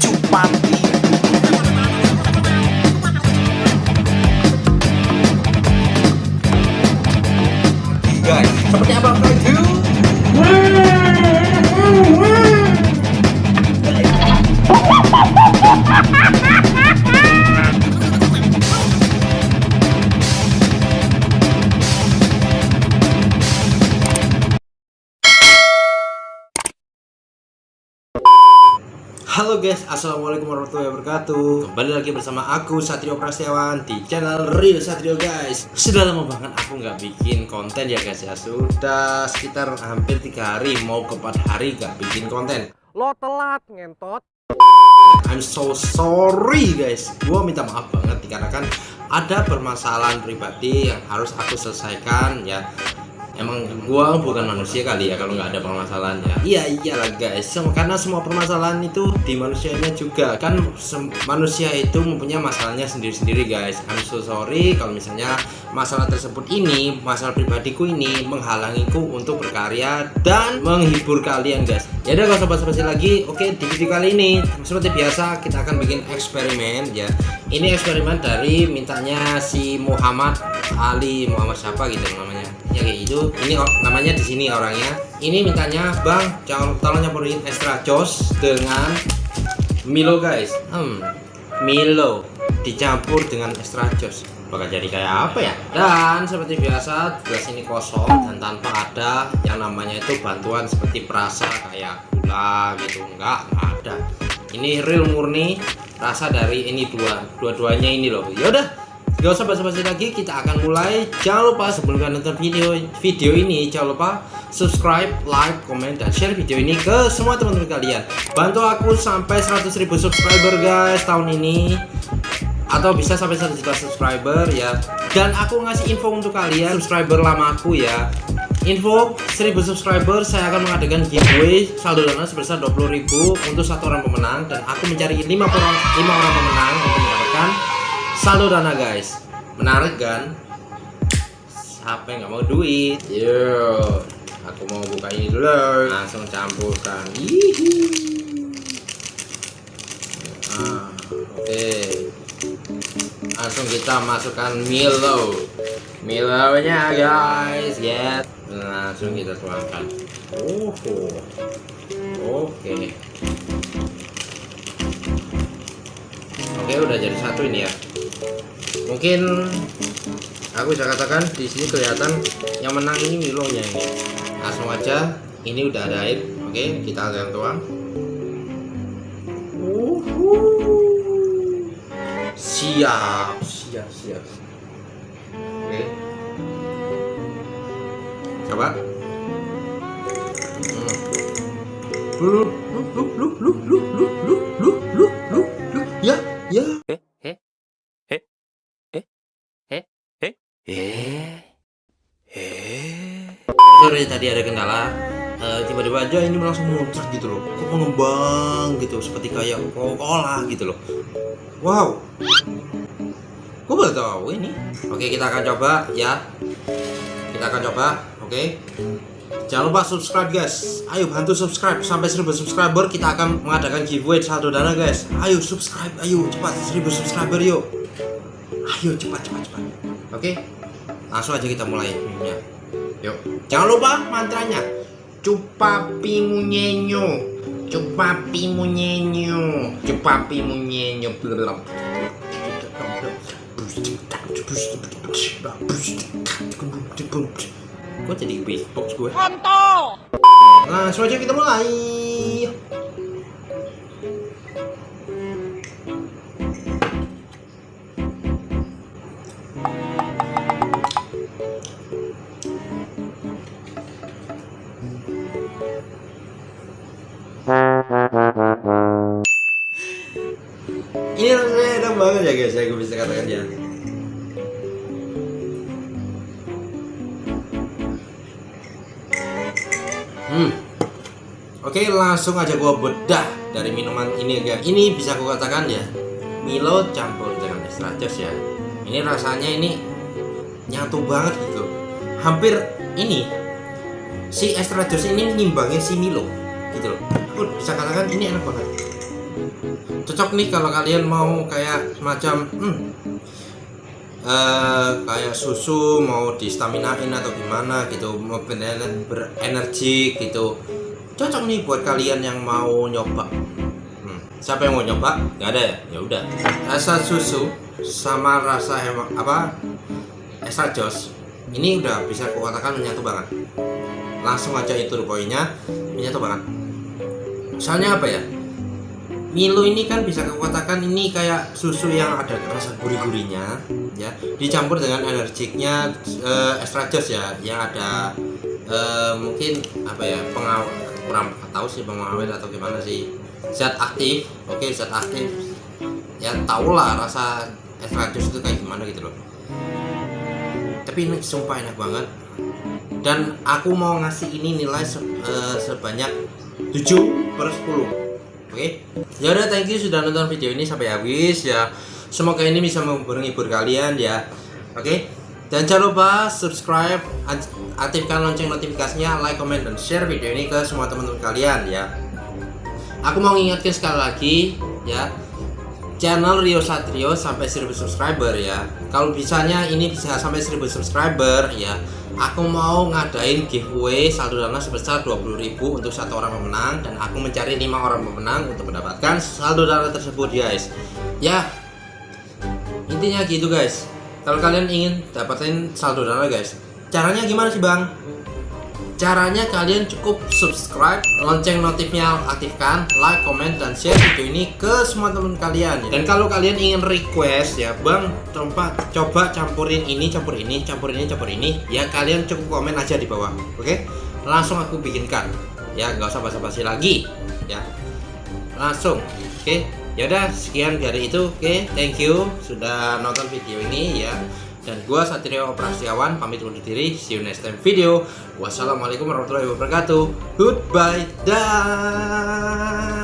Cupati Guys, seperti apa Halo guys, assalamualaikum warahmatullahi wabarakatuh. Kembali lagi bersama aku Satrio Prasetyawan di channel Real Satrio guys. Sudah lama banget aku nggak bikin konten ya guys ya. Sudah sekitar hampir tiga hari mau ke empat hari nggak bikin konten. Lo telat ngentot. I'm so sorry guys. Gua minta maaf banget dikarenakan ada permasalahan pribadi yang harus aku selesaikan ya emang gua bukan manusia kali ya kalau nggak ada permasalahannya. Iya iyalah guys karena semua permasalahan itu di manusianya juga. Kan manusia itu mempunyai masalahnya sendiri-sendiri guys. I'm so sorry kalau misalnya masalah tersebut ini masalah pribadiku ini menghalangiku untuk berkarya dan menghibur kalian guys. Ya udah gak usah basa-basi lagi. Oke di video kali ini seperti biasa kita akan bikin eksperimen ya ini eksperimen dari mintanya si Muhammad Ali Muhammad siapa gitu namanya. Ya kayak gitu. Ini namanya di sini orangnya. Ini mintanya bang jangan tolong nyampurin extra jos dengan Milo guys. Hmm Milo dicampur dengan extra jos. Bakal jadi kayak apa ya? Dan seperti biasa gelas ini kosong dan tanpa ada yang namanya itu bantuan seperti perasa kayak gula gitu. Enggak enggak ada. Ini real murni rasa dari ini dua dua-duanya ini loh yaudah Gak usah basa-basi lagi, kita akan mulai. Jangan lupa sebelum kalian nonton video video ini, jangan lupa subscribe, like, komen, dan share video ini ke semua teman-teman kalian. Bantu aku sampai 100.000 subscriber guys tahun ini, atau bisa sampai 1 juta subscriber ya. Dan aku ngasih info untuk kalian subscriber lama aku ya. Info 1000 subscriber saya akan mengadakan giveaway saldo dana sebesar 20.000 untuk satu orang pemenang dan aku mencari 5 orang 5 orang pemenang untuk mendapatkan saldo dana guys. Menarik kan? Siapa yang nggak mau duit? Yuk aku mau buka ini dulu. Langsung campurkan. Hihi. Ah, oke langsung kita masukkan Milo Milo nya guys. Ya langsung kita tuangkan oh oke. Oke udah jadi satu ini ya. Mungkin aku bisa katakan di sini kelihatan yang menang ini Milonya ini. Langsung aja. Ini udah ada air. Oke kita akan tuang siap siap siap. Oke. Coba. Hmm. lu lu lu lu lu lu lu lu lu lu lu. Ya ya. Sorry tadi ada kendala Eh, tiba-tiba aja ini langsung muncrat gitu loh. Kok mengembang gitu seperti kayak Coca-Cola gitu loh. Wow. Gue baru tahu ini. Oke kita akan coba ya. Kita akan coba oke. Jangan lupa subscribe guys. Ayo bantu subscribe. Sampai 1000 subscriber kita akan mengadakan giveaway saldo dana guys. Ayo subscribe ayo cepat. 1000 subscriber yuk. Ayo cepat cepat cepat. Oke? Langsung aja kita mulai minumnya yuk. Jangan lupa mantranya cupapi munyenyo cupapi munyenyo cupapi munyenyo. Kok jadi beatbox gue? Langsung aja kita mulai. Ini rasanya enak banget ya guys, saya bisa katakan ya. Hmm. Oke, langsung aja gua bedah dari minuman ini ya. Ini bisa aku katakan ya, Milo campur dengan extra ya. Ini rasanya ini nyatu banget gitu. Hampir ini si extra ini ngimbangin si Milo. gitu loh aku bisa katakan ini enak banget cocok nih kalau kalian mau kayak semacam hmm, eh, kayak susu mau di staminain atau gimana gitu mau berener- berenergi gitu. Cocok nih buat kalian yang mau nyoba. Hmm, siapa yang mau nyoba? Nggak ada ya? Ya udah. Rasa susu sama rasa emang apa? Extra jos. Ini udah bisa kukatakan menyatu banget. Langsung aja itu poinnya menyatu banget. Soalnya apa ya Milo ini kan bisa kukatakan ini kayak susu yang ada rasa gurih-gurihnya ya. Dicampur dengan energiknya eh, extra jos ya yang ada eh, mungkin apa ya pengawet kurang tahu sih pengawet atau gimana sih. Zat aktif oke zat aktif. Ya tau lah rasa extra jus itu kayak gimana gitu loh. Tapi ini sumpah enak banget. Dan aku mau ngasih ini nilai se- eh, sebanyak 7 per 10 oke ya udah thank you sudah nonton video ini sampai habis ya. Semoga ini bisa menghibur kalian ya. Oke? Dan jangan lupa subscribe akt- aktifkan lonceng notifikasinya like comment dan share video ini ke semua teman-teman kalian ya. Aku mau ngingetin sekali lagi ya. Channel Rio Satrio sampai 1000 subscriber ya. Kalau bisanya ini bisa sampai 1000 subscriber ya aku mau ngadain giveaway saldo dana sebesar 20.000 untuk satu orang pemenang dan aku mencari lima orang pemenang untuk mendapatkan saldo dana tersebut guys. Ya intinya gitu guys. Kalau kalian ingin dapatin saldo dana guys caranya gimana sih bang Caranya kalian cukup subscribe, lonceng notifnya aktifkan, like, comment, dan share video ini ke semua teman kalian. Dan kalau kalian ingin request ya, bang, coba coba campurin ini, campur ini, campur ini, campur ini, ya kalian cukup komen aja di bawah, oke? Langsung aku bikinkan, ya nggak usah basa-basi lagi, ya. Langsung, oke? Yaudah, sekian dari itu, oke? Thank you sudah nonton video ini ya dan gua Satrio Prasetyawan pamit undur diri. See you next time video. Wassalamualaikum warahmatullahi wabarakatuh. Goodbye dah